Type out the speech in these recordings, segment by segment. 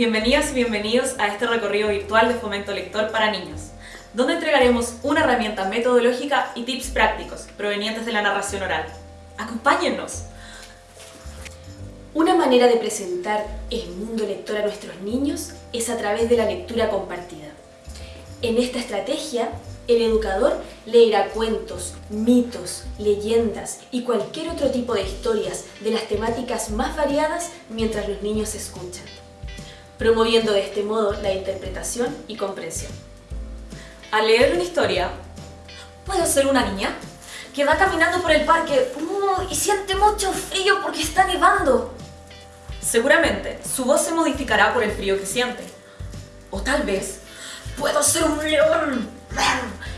Bienvenidas y bienvenidos a este recorrido virtual de Fomento Lector para niños, donde entregaremos una herramienta metodológica y tips prácticos provenientes de la narración oral. ¡Acompáñennos! Una manera de presentar el mundo lector a nuestros niños es a través de la lectura compartida. En esta estrategia, el educador leerá cuentos, mitos, leyendas y cualquier otro tipo de historias de las temáticas más variadas mientras los niños escuchan, promoviendo de este modo la interpretación y comprensión. Al leer una historia, ¿puedo ser una niña? Que va caminando por el parque uh, y siente mucho frío porque está nevando. Seguramente su voz se modificará por el frío que siente. O tal vez puedo ser un león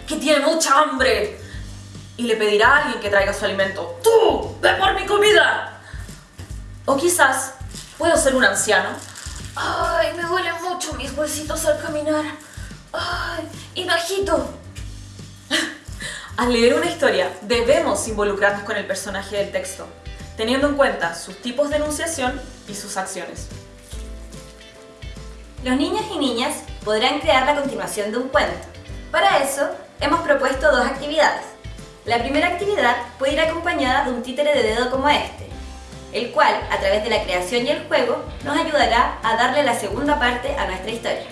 que tiene mucha hambre. Y le pedirá a alguien que traiga su alimento. ¡Tú! ¡Ve por mi comida! O quizás puedo ser un anciano. ¡Ay! Me duelen mucho mis huesitos al caminar. ¡Ay! ¡Y bajito! Al leer una historia, debemos involucrarnos con el personaje del texto, teniendo en cuenta sus tipos de enunciación y sus acciones. Los niños y niñas podrán crear la continuación de un cuento. Para eso, hemos propuesto dos actividades. La primera actividad puede ir acompañada de un títere de dedo como este, el cual, a través de la creación y el juego, nos ayudará a darle la segunda parte a nuestra historia.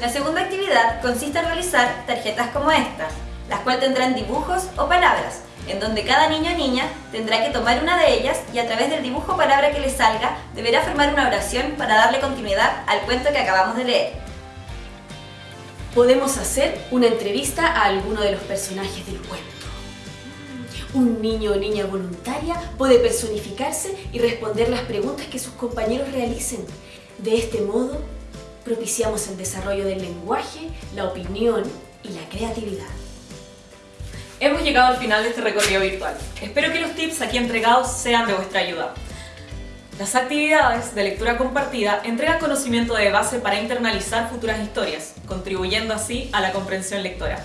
La segunda actividad consiste en realizar tarjetas como estas, las cuales tendrán dibujos o palabras, en donde cada niño o niña tendrá que tomar una de ellas y a través del dibujo o palabra que le salga, deberá formar una oración para darle continuidad al cuento que acabamos de leer. Podemos hacer una entrevista a alguno de los personajes del cuento. Un niño o niña voluntaria puede personificarse y responder las preguntas que sus compañeros realicen. De este modo, propiciamos el desarrollo del lenguaje, la opinión y la creatividad. Hemos llegado al final de este recorrido virtual. Espero que los tips aquí entregados sean de vuestra ayuda. Las actividades de lectura compartida entregan conocimiento de base para internalizar futuras historias, contribuyendo así a la comprensión lectora.